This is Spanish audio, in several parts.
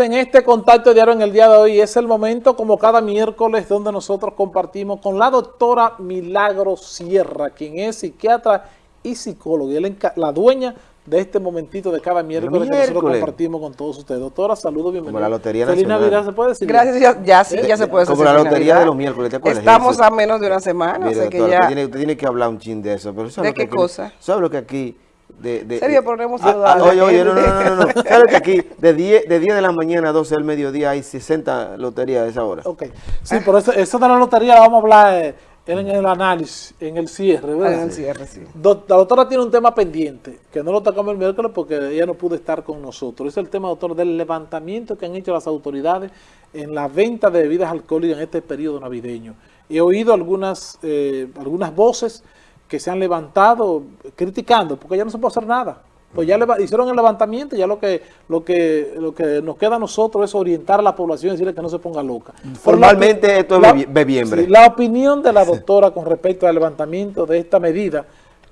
En este contacto diario en el día de hoy. Es el momento, como cada miércoles, donde nosotros compartimos con la doctora Milagro Sierra, quien es psiquiatra y psicóloga, y la dueña de este momentito de cada miércoles, que nosotros compartimos con todos ustedes. Doctora, saludos, bienvenida. Como la Lotería Feliz Navidad, ¿se puede decir? Gracias, ya, ya sí, ya se puede decir. Como la Lotería de los miércoles, ¿te acuerdas? Estamos a menos de una semana, Mire, que ya... Usted tiene, que hablar un chin de eso. Pero ¿De qué cosa? ¿Sabes lo que aquí de, de, serio, ponemos ah, ah, Oye, oye, no, no, no, no, no. que aquí de 10, de 10 de la mañana a 12 del mediodía hay 60 loterías a esa hora? Ok, sí, por eso, eso de la lotería la vamos a hablar eh, en el análisis, en el cierre, ¿verdad? En el cierre, sí. la doctora tiene un tema pendiente, que no lo tocamos el miércoles porque ella no pudo estar con nosotros. Es el tema, doctor, del levantamiento que han hecho las autoridades en la venta de bebidas alcohólicas en este periodo navideño. He oído algunas, eh, algunas voces que se han levantado criticando, porque ya no se puede hacer nada. Pues ya le, hicieron el levantamiento, ya lo que, lo que lo que nos queda a nosotros es orientar a la población y decirle que no se ponga loca. Formalmente esto es bebiembre. la opinión de la doctora con respecto al levantamiento de esta medida,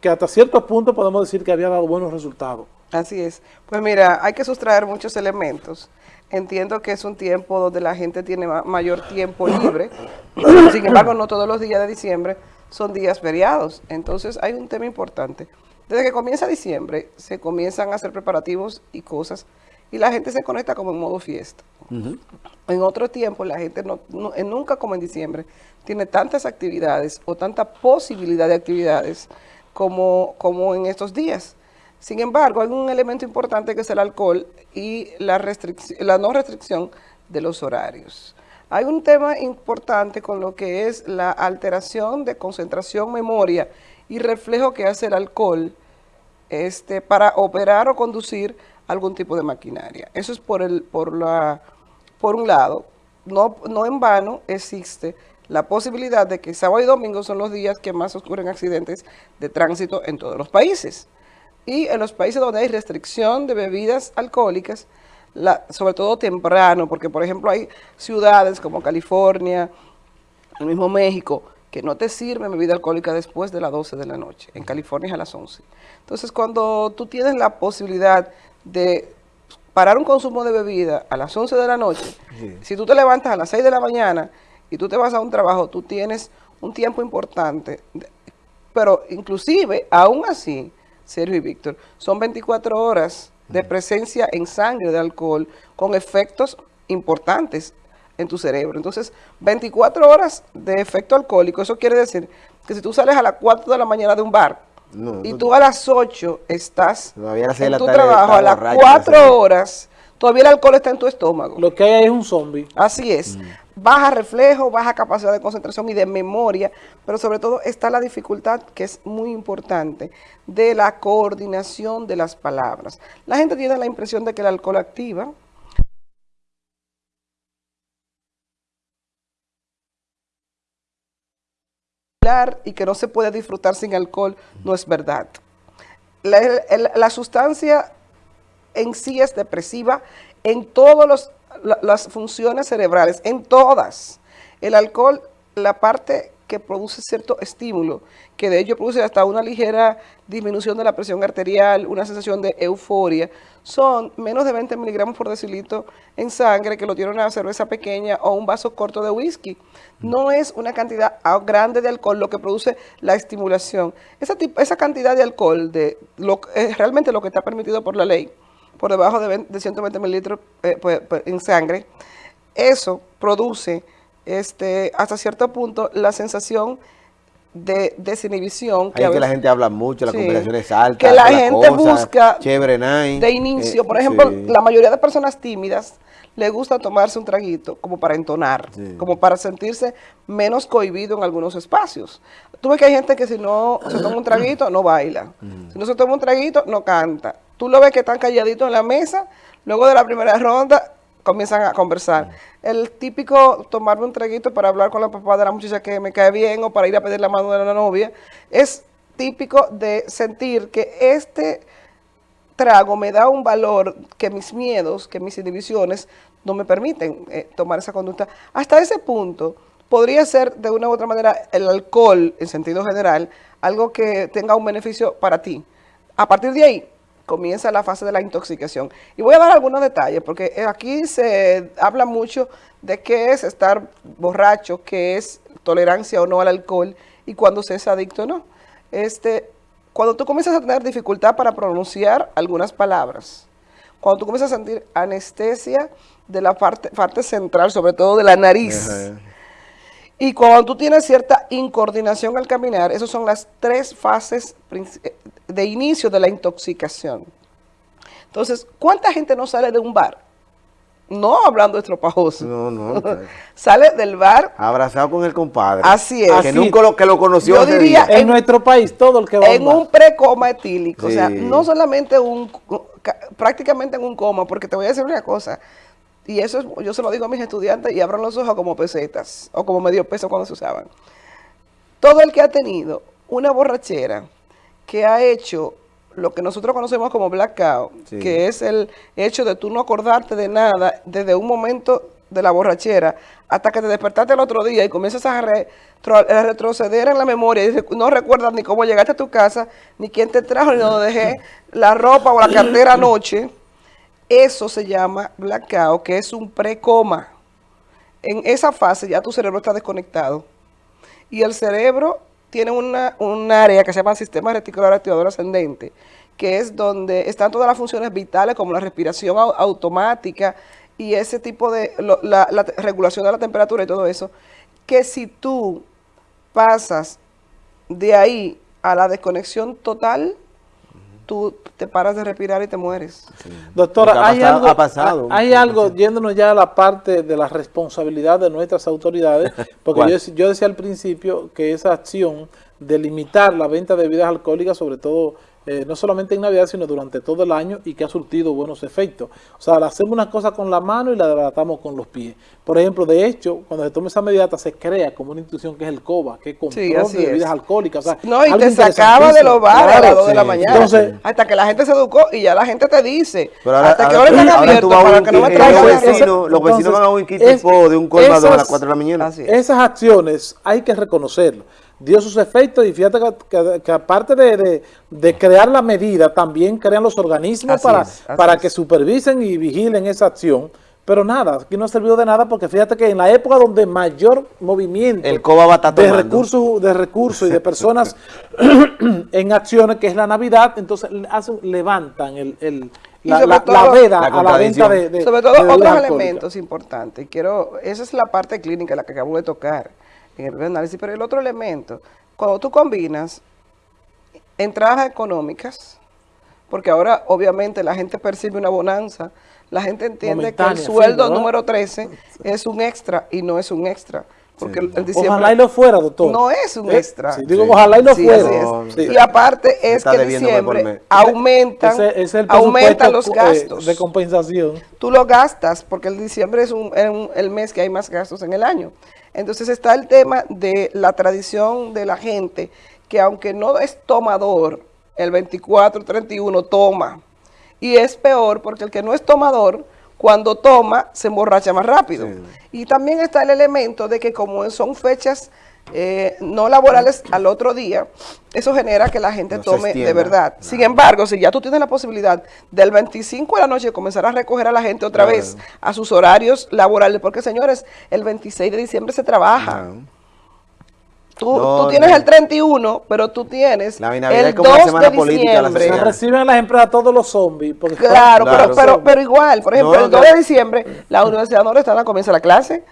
que hasta cierto punto podemos decir que había dado buenos resultados. Así es. Pues mira, hay que sustraer muchos elementos. Entiendo que es un tiempo donde la gente tiene mayor tiempo libre, sin embargo no todos los días de diciembre, son días feriados. Entonces hay un tema importante. Desde que comienza diciembre se comienzan a hacer preparativos y cosas y la gente se conecta como en modo fiesta. En otro tiempo la gente no, nunca como en diciembre tiene tantas actividades o tanta posibilidad de actividades como, como en estos días. Sin embargo, hay un elemento importante que es el alcohol y la, la no restricción de los horarios. Hay un tema importante con lo que es la alteración de concentración, memoria y reflejo que hace el alcohol este, para operar o conducir algún tipo de maquinaria. Eso es por, el, por, la, por un lado. No, no en vano existe la posibilidad de que sábado y domingo son los días que más ocurren accidentes de tránsito en todos los países. Y en los países donde hay restricción de bebidas alcohólicas, sobre todo temprano, porque por ejemplo hay ciudades como California, el mismo México, que no te sirve bebida alcohólica después de las 12 de la noche. En California es a las 11. Entonces, cuando tú tienes la posibilidad de parar un consumo de bebida a las 11 de la noche, si tú te levantas a las 6 de la mañana y tú te vas a un trabajo, tú tienes un tiempo importante. Pero inclusive, aún así, Sergio y Víctor, son 24 horas de presencia en sangre de alcohol con efectos importantes en tu cerebro. Entonces, 24 horas de efecto alcohólico, eso quiere decir que si tú sales a las 4 de la mañana de un bar y tú a las 8 estás en tu trabajo, a las 4 horas, todavía el alcohol está en tu estómago. Lo que hay es un zombie. Así es. Mm. Baja reflejo, baja capacidad de concentración y de memoria, pero sobre todo está la dificultad, que es muy importante, de la coordinación de las palabras. La gente tiene la impresión de que el alcohol activa, y que no se puede disfrutar sin alcohol no es verdad. La, sustancia en sí es depresiva en todas las funciones cerebrales, en todas. El alcohol, la parte que produce cierto estímulo, que de ello produce hasta una ligera disminución de la presión arterial, una sensación de euforia, son menos de 20 miligramos por decilitro en sangre que lo tiene una cerveza pequeña o un vaso corto de whisky. No es una cantidad grande de alcohol lo que produce la estimulación. Esa, esa cantidad de alcohol de lo, realmente lo que está permitido por la ley, por debajo de, 120 mililitros eh, pues, pues, en sangre, eso produce este, hasta cierto punto la sensación de desinhibición. Que, que la gente habla mucho, la conversación es alta. Que la gente busca chévere, de inicio. por eh, ejemplo, la mayoría de personas tímidas le gusta tomarse un traguito como para entonar, como para sentirse menos cohibido en algunos espacios. Tú ves que hay gente que si no se toma un traguito, no baila. Si no se toma un traguito, no canta. Tú lo ves que están calladitos en la mesa, luego de la primera ronda comienzan a conversar. El típico tomarme un traguito para hablar con la papá de la muchacha que me cae bien o para ir a pedir la mano de la novia, es típico de sentir que este trago me da un valor que mis miedos, que mis inhibiciones no me permiten eh, tomar esa conducta. Hasta ese punto podría ser de una u otra manera el alcohol, en sentido general, algo que tenga un beneficio para ti. A partir de ahí, comienza la fase de la intoxicación. Y voy a dar algunos detalles, porque aquí se habla mucho de qué es estar borracho, qué es tolerancia o no al alcohol, y cuando se es adicto o no. Este, cuando tú comienzas a tener dificultad para pronunciar algunas palabras, cuando tú comienzas a sentir anestesia de la parte, parte central, sobre todo de la nariz, y cuando tú tienes cierta incoordinación al caminar, esas son las tres fases de inicio de la intoxicación. Entonces, ¿cuánta gente no sale de un bar? No hablando de estropajoso. No, no. sale del bar. Abrazado con el compadre. Así es. Que nunca lo, que lo conoció. Yo diría, en, nuestro país, todo el que va En un precoma etílico. O sea, no solamente un, prácticamente en un coma, porque te voy a decir una cosa. Y eso yo se lo digo a mis estudiantes y abran los ojos como pesetas o como medio peso cuando se usaban. Todo el que ha tenido una borrachera que ha hecho lo que nosotros conocemos como blackout, que es el hecho de tú no acordarte de nada desde un momento de la borrachera hasta que te despertaste el otro día y comienzas a, retroceder en la memoria y no recuerdas ni cómo llegaste a tu casa, ni quién te trajo, ni dónde dejé la ropa o la cartera anoche eso se llama blackout, que es un precoma. En esa fase ya tu cerebro está desconectado. Y el cerebro tiene una, un área que se llama sistema reticular activador ascendente, que es donde están todas las funciones vitales como la respiración automática y ese tipo de, la, la regulación de la temperatura y todo eso, que si tú pasas de ahí a la desconexión total, tú te paras de respirar y te mueres. Doctora, hay algo, hay algo, yéndonos ya a la parte de la responsabilidad de nuestras autoridades, porque yo, yo, decía al principio que esa acción de limitar la venta de bebidas alcohólicas, sobre todo eh, no solamente en Navidad, sino durante todo el año y que ha surtido buenos efectos. O sea, hacemos una cosa con la mano y la debatamos con los pies. Por ejemplo, de hecho, cuando se toma esa medida, se crea como una institución que es el COBA, que es control de bebidas alcohólicas. no, y te sacaba de los bares a las 2 de la mañana. hasta que la gente se educó y ya la gente te dice. hasta que ahora están abiertos para que no me traigan. Los vecinos, los vecinos van a un kit de un colmado a las 4 de la mañana. Esas acciones hay que reconocerlo dio sus efectos y fíjate que, aparte de, crear la medida, también crean los organismos para, para que supervisen y vigilen esa acción. Pero nada, aquí no ha servido de nada porque fíjate que en la época donde mayor movimiento el COBA de recursos de recursos y de personas en acciones, que es la Navidad, entonces hacen, levantan el, la, veda a la venta de, Sobre todo otros elementos importantes. Quiero, esa es la parte clínica la que acabo de tocar en el análisis. Pero el otro elemento, cuando tú combinas entradas económicas, porque ahora obviamente la gente percibe una bonanza, la gente entiende que el sueldo número 13 es un extra y no es un extra. Porque el, diciembre ojalá y lo fuera, doctor. No es un extra. digo, ojalá y lo fuera. Y aparte es que en diciembre aumentan, aumentan los eh, gastos. de compensación. Tú lo gastas porque el diciembre es el mes que hay más gastos en el año. Entonces está el tema de la tradición de la gente, que aunque no es tomador, el 24, 31 toma. Y es peor porque el que no es tomador, cuando toma, se emborracha más rápido. Y también está el elemento de que como son fechas eh, no laborales al otro día, eso genera que la gente tome de verdad. Sin embargo, si ya tú tienes la posibilidad del 25 de la noche comenzar a recoger a la gente otra vez a sus horarios laborales, porque señores, el 26 de diciembre se trabaja. Tú, tienes el 31, pero tú tienes el 2 de diciembre. Se reciben las empresas todos los zombies. Claro, pero, pero, igual, por ejemplo, el 2 de diciembre la Universidad Nordestana comienza la clase.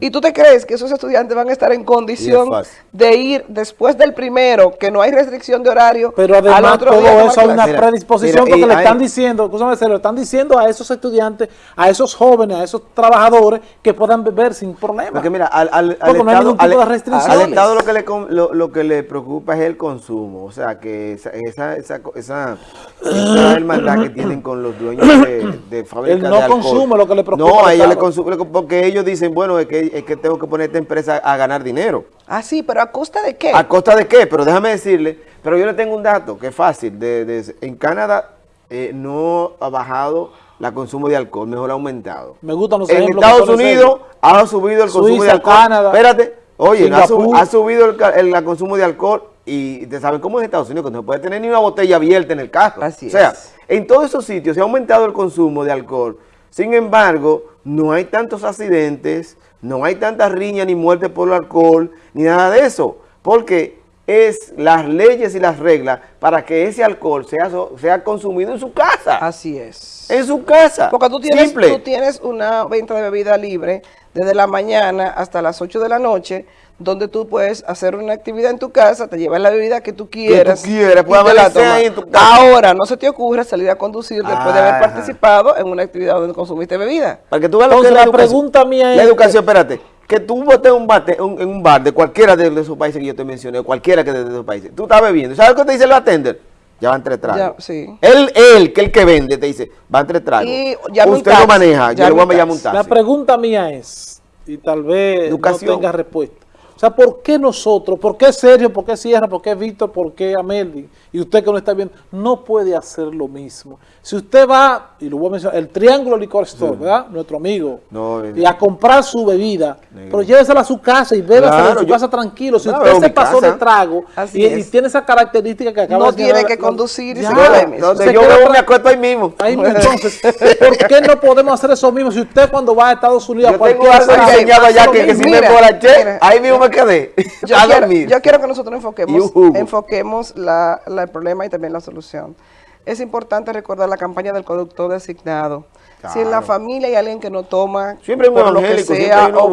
Y tú te crees que esos estudiantes van a estar en condición de ir después del primero, que no hay restricción de horario, Pero además todo eso hay una predisposición porque le están diciendo, se lo están diciendo a esos estudiantes, a esos jóvenes, a esos trabajadores que puedan beber sin problema. Porque mira, al, al, al no Estado, al, Estado lo que le, lo, que le preocupa es el consumo, o sea, que esa, esa, esa, esa, hermandad que tienen con los dueños de, de fábricas El no consumo lo que le preocupa. No, a ellos le consume, porque ellos dicen, bueno, es que, es que tengo que poner esta empresa a ganar dinero. Ah, sí, pero ¿a costa de qué? ¿A costa de qué? Pero déjame decirle, pero yo le tengo un dato que es fácil. De, en Canadá eh, no ha bajado la consumo de alcohol, mejor ha aumentado. Me gustan los En Estados Unidos ha subido el consumo de alcohol. Canadá, Espérate, Oye, ha, subido el, consumo de alcohol y te saben cómo es Estados Unidos, que no puede tener ni una botella abierta en el carro. Así o sea, en todos esos sitios se ha aumentado el consumo de alcohol. Sin embargo, no hay tantos accidentes, no hay tantas riñas ni muertes por el alcohol, ni nada de eso. Porque es las leyes y las reglas para que ese alcohol sea, sea consumido en su casa. Así es. En su casa. Porque tú tienes, tú tienes una venta de bebida libre desde la mañana hasta las 8 de la noche, donde tú puedes hacer una actividad en tu casa, te llevas la bebida que tú quieras. Que tú quieras, ahí Ahora, no se te ocurra salir a conducir después de haber participado en una actividad donde consumiste bebida. Para que tú veas lo que la, pregunta mía es... La educación, espérate, que tú botes un bate, en un bar de cualquiera de, esos países que yo te mencioné, cualquiera que de, esos países, tú estás bebiendo, ¿sabes qué te dice el atender? Ya van tres tragos. sí. Él, él, que el que vende, te dice, van tres tragos. Y Usted lo maneja, yo le voy a llamar un taxi. La pregunta mía es, y tal vez no tenga respuesta, sea, ¿por qué nosotros, por qué Sergio, por qué Sierra, por qué Víctor, por qué Ameldi, y usted que no está viendo, no puede hacer lo mismo? Si usted va, y lo voy a mencionar, el Triángulo Licor Store, ¿verdad? Nuestro amigo, y a comprar su bebida, pero llévesela a su casa y bébasela en su casa tranquilo. Si usted se pasó de trago y, tiene esa característica que acaba no de No tiene que conducir y se Donde yo veo, me acuerdo ahí mismo. Ahí mismo, entonces, ¿por qué no podemos hacer eso mismo? Si usted cuando va a Estados Unidos... Yo tengo algo diseñado allá que, que si me emborraché, ahí mismo me quedé yo quiero, Yo quiero que nosotros enfoquemos, enfoquemos la, el problema y también la solución. Es importante recordar la campaña del conductor designado. Si en la familia hay alguien que no toma, siempre por lo que sea, o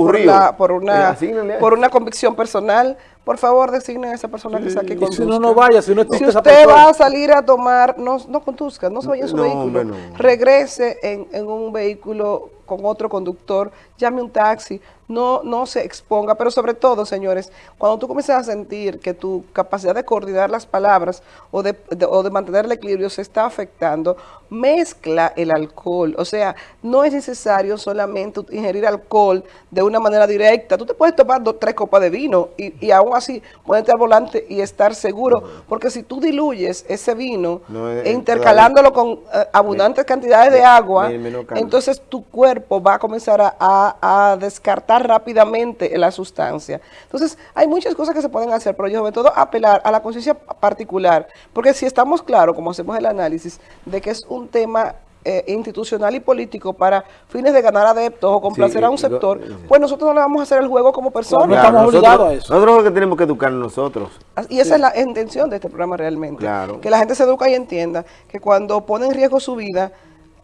por, una, por una convicción personal, por favor designen a esa persona que saque conduzca. Si no, no vaya, si no Si usted va a salir a tomar, no, no conduzca, no se vaya en su vehículo. Regrese en, en un vehículo con otro conductor, llame un taxi, no, no se exponga, pero sobre todo, señores, cuando tú comienzas a sentir que tu capacidad de coordinar las palabras o de, o de mantener el equilibrio se está afectando, mezcla el alcohol, o sea, no es necesario solamente ingerir alcohol de una manera directa, tú te puedes tomar dos, tres copas de vino y, y aún así ponerte al volante y estar seguro, porque si tú diluyes ese vino e intercalándolo con eh, abundantes cantidades de agua, entonces tu cuerpo va a comenzar a, descartar rápidamente la sustancia. Entonces, hay muchas cosas que se pueden hacer, pero yo sobre todo apelar a la conciencia particular, porque si estamos claros, como hacemos el análisis, de que es un tema eh, institucional y político para fines de ganar adeptos o complacer a un sector, pues nosotros no le vamos a hacer el juego como personas. no estamos obligados a eso. Nosotros lo que tenemos que educar nosotros. Y esa es la intención de este programa realmente. Que la gente se educa y entienda que cuando pone en riesgo su vida,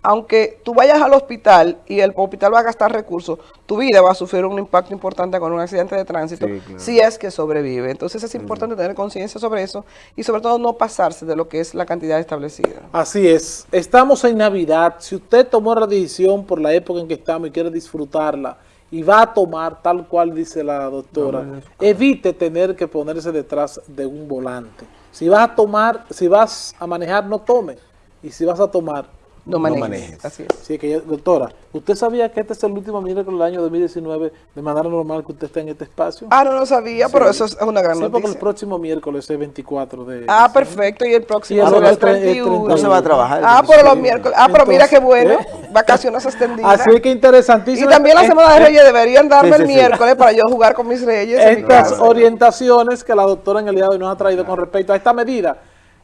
aunque tú vayas al hospital y el hospital va a gastar recursos, tu vida va a sufrir un impacto importante con un accidente de tránsito, si es que sobrevive. Entonces es importante tener conciencia sobre eso y sobre todo no pasarse de lo que es la cantidad establecida. Así es. Estamos en Navidad. Si usted tomó la decisión por la época en que estamos y quiere disfrutarla, y va a tomar tal cual dice la doctora, evite tener que ponerse detrás de un volante. Si vas a tomar, si vas a manejar, no tome. Y si vas a tomar, no manejes. Así es. Sí, que doctora, ¿usted sabía que este es el último miércoles del año 2019 de manera normal que usted esté en este espacio? Ah, no lo sabía, pero eso es una gran sí, porque el próximo miércoles es 24 de... Ah, perfecto, y el próximo será el 31. No se va a trabajar. Ah, pero los miércoles. Ah, pero mira qué bueno, ¿eh? vacaciones extendidas. Así que interesantísimo. Y también la Semana de Reyes deberían darme el miércoles para yo jugar con mis reyes. Estas orientaciones que la doctora en el día de hoy nos ha traído con respecto a esta medida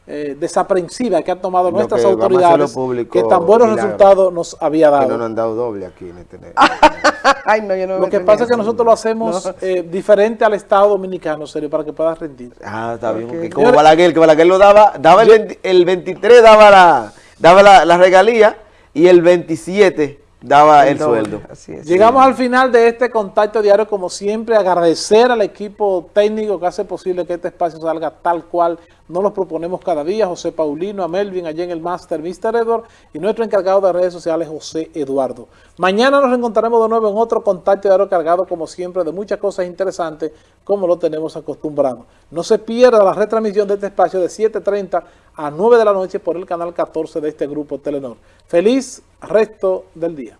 eh, desaprensiva que han tomado nuestras autoridades que tan buenos resultados nos había dado. Que no nos han dado doble aquí en este Lo que pasa es que nosotros lo hacemos eh, diferente al Estado Dominicano, serio, para que puedas rendir. Ah, está bien. Como Balaguer, que Balaguer lo daba, daba el, el 23 daba la, daba la, la regalía y el 27 daba el, sueldo. Llegamos al final de este contacto diario, como siempre, agradecer al equipo técnico que hace posible que este espacio salga tal cual nos lo proponemos cada día, José Paulino, a Melvin, allá en el Master, Mr. Edward, y nuestro encargado de redes sociales, José Eduardo. Mañana nos encontraremos de nuevo en otro contacto diario cargado, como siempre, de muchas cosas interesantes, como lo tenemos acostumbrado. No se pierda la retransmisión de este espacio de 7.30 a 9 de la noche por el canal 14 de este grupo Telenor. Feliz resto del día.